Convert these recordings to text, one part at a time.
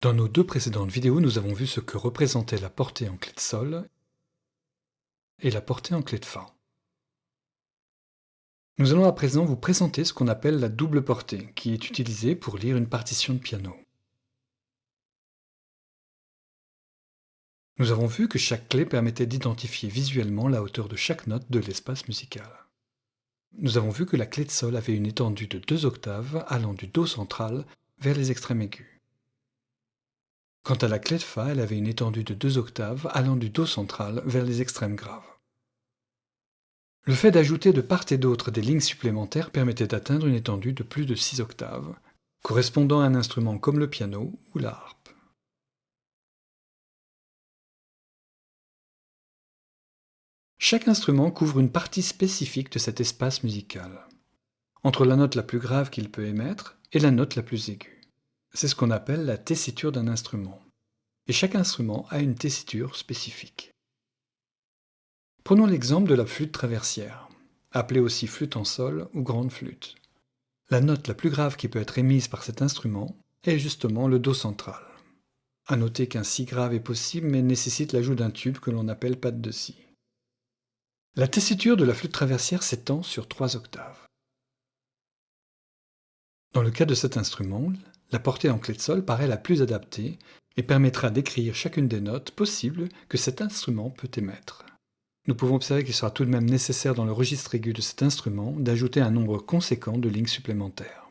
Dans nos deux précédentes vidéos, nous avons vu ce que représentait la portée en clé de sol et la portée en clé de Fa. Nous allons à présent vous présenter ce qu'on appelle la double portée, qui est utilisée pour lire une partition de piano. Nous avons vu que chaque clé permettait d'identifier visuellement la hauteur de chaque note de l'espace musical. Nous avons vu que la clé de sol avait une étendue de deux octaves allant du Do central vers les extrêmes aigus. Quant à la clé de Fa, elle avait une étendue de deux octaves allant du Do central vers les extrêmes graves. Le fait d'ajouter de part et d'autre des lignes supplémentaires permettait d'atteindre une étendue de plus de 6 octaves, correspondant à un instrument comme le piano ou la. Chaque instrument couvre une partie spécifique de cet espace musical, entre la note la plus grave qu'il peut émettre et la note la plus aiguë. C'est ce qu'on appelle la tessiture d'un instrument. Et chaque instrument a une tessiture spécifique. Prenons l'exemple de la flûte traversière, appelée aussi flûte en sol ou grande flûte. La note la plus grave qui peut être émise par cet instrument est justement le Do central. À noter qu'un Si grave est possible mais nécessite l'ajout d'un tube que l'on appelle patte de Si. La tessiture de la flûte traversière s'étend sur trois octaves. Dans le cas de cet instrument, la portée en clé de sol paraît la plus adaptée et permettra d'écrire chacune des notes possibles que cet instrument peut émettre. Nous pouvons observer qu'il sera tout de même nécessaire dans le registre aigu de cet instrument d'ajouter un nombre conséquent de lignes supplémentaires.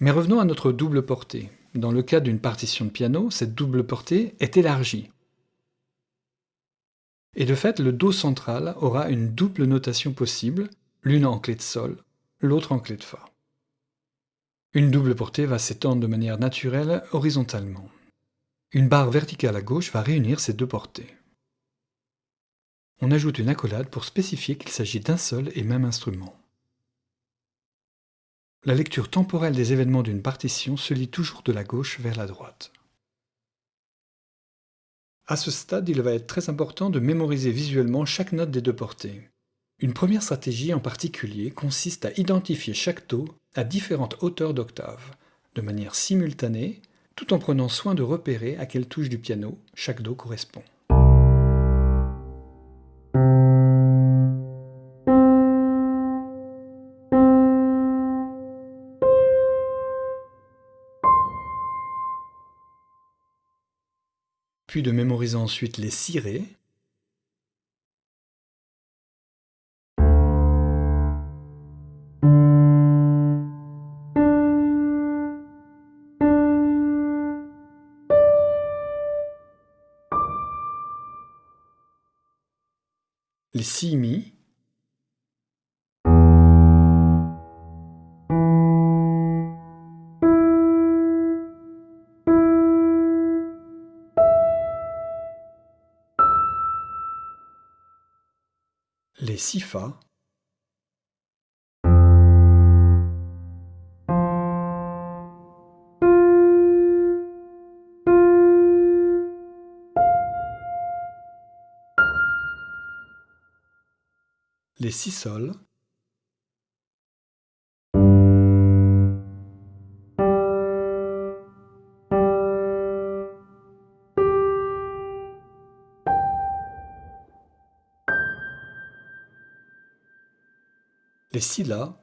Mais revenons à notre double portée. Dans le cas d'une partition de piano, cette double portée est élargie. Et de fait, le Do central aura une double notation possible, l'une en clé de Sol, l'autre en clé de Fa. Une double portée va s'étendre de manière naturelle horizontalement. Une barre verticale à gauche va réunir ces deux portées. On ajoute une accolade pour spécifier qu'il s'agit d'un seul et même instrument. La lecture temporelle des événements d'une partition se lit toujours de la gauche vers la droite. À ce stade, il va être très important de mémoriser visuellement chaque note des deux portées. Une première stratégie en particulier consiste à identifier chaque Do à différentes hauteurs d'octave, de manière simultanée, tout en prenant soin de repérer à quelle touche du piano chaque Do correspond. De mémoriser ensuite les cirés. Les si mi. Les fa, les si les la,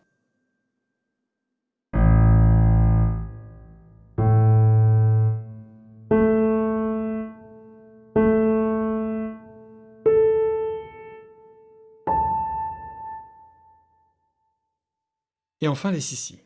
et enfin les si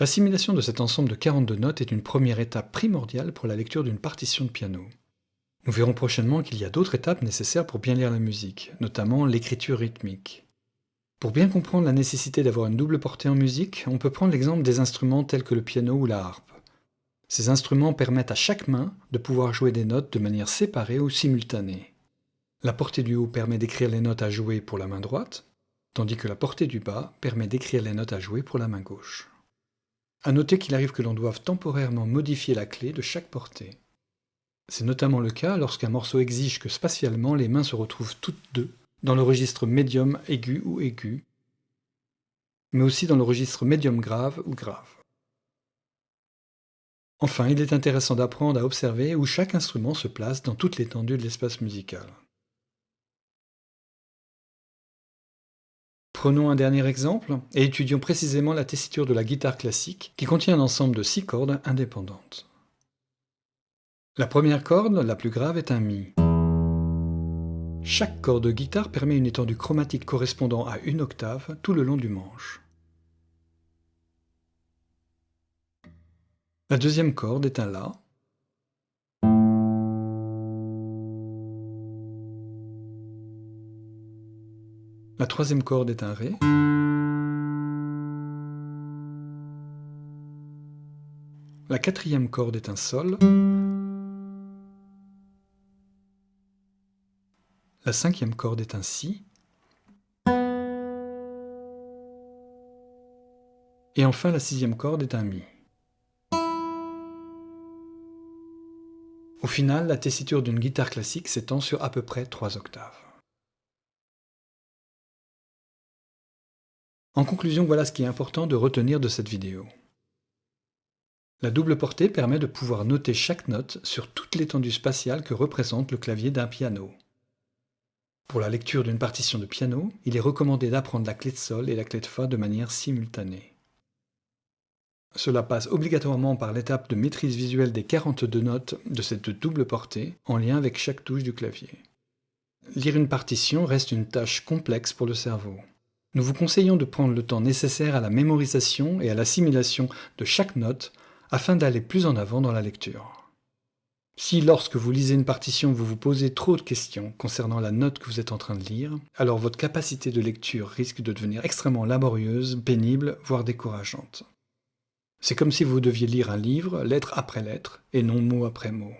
L'assimilation de cet ensemble de 42 notes est une première étape primordiale pour la lecture d'une partition de piano. Nous verrons prochainement qu'il y a d'autres étapes nécessaires pour bien lire la musique, notamment l'écriture rythmique. Pour bien comprendre la nécessité d'avoir une double portée en musique, on peut prendre l'exemple des instruments tels que le piano ou la harpe. Ces instruments permettent à chaque main de pouvoir jouer des notes de manière séparée ou simultanée. La portée du haut permet d'écrire les notes à jouer pour la main droite, tandis que la portée du bas permet d'écrire les notes à jouer pour la main gauche. A noter qu'il arrive que l'on doive temporairement modifier la clé de chaque portée. C'est notamment le cas lorsqu'un morceau exige que spatialement les mains se retrouvent toutes deux dans le registre médium aigu ou aigu, mais aussi dans le registre médium grave ou grave. Enfin, il est intéressant d'apprendre à observer où chaque instrument se place dans toute l'étendue de l'espace musical. Prenons un dernier exemple et étudions précisément la tessiture de la guitare classique qui contient un ensemble de six cordes indépendantes. La première corde, la plus grave, est un Mi. Chaque corde de guitare permet une étendue chromatique correspondant à une octave tout le long du manche. La deuxième corde est un La. La troisième corde est un Ré. La quatrième corde est un Sol. La cinquième corde est un Si. Et enfin la sixième corde est un Mi. Au final, la tessiture d'une guitare classique s'étend sur à peu près trois octaves. En conclusion, voilà ce qui est important de retenir de cette vidéo. La double portée permet de pouvoir noter chaque note sur toute l'étendue spatiale que représente le clavier d'un piano. Pour la lecture d'une partition de piano, il est recommandé d'apprendre la clé de sol et la clé de fa de manière simultanée. Cela passe obligatoirement par l'étape de maîtrise visuelle des 42 notes de cette double portée, en lien avec chaque touche du clavier. Lire une partition reste une tâche complexe pour le cerveau. Nous vous conseillons de prendre le temps nécessaire à la mémorisation et à l'assimilation de chaque note afin d'aller plus en avant dans la lecture. Si lorsque vous lisez une partition, vous vous posez trop de questions concernant la note que vous êtes en train de lire, alors votre capacité de lecture risque de devenir extrêmement laborieuse, pénible, voire décourageante. C'est comme si vous deviez lire un livre, lettre après lettre, et non mot après mot.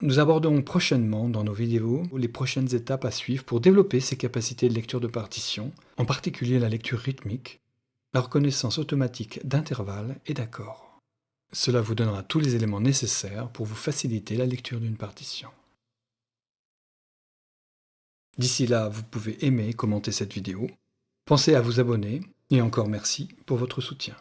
Nous aborderons prochainement dans nos vidéos les prochaines étapes à suivre pour développer ces capacités de lecture de partition, en particulier la lecture rythmique, la reconnaissance automatique d'intervalles et d'accords. Cela vous donnera tous les éléments nécessaires pour vous faciliter la lecture d'une partition. D'ici là, vous pouvez aimer et commenter cette vidéo. Pensez à vous abonner et encore merci pour votre soutien.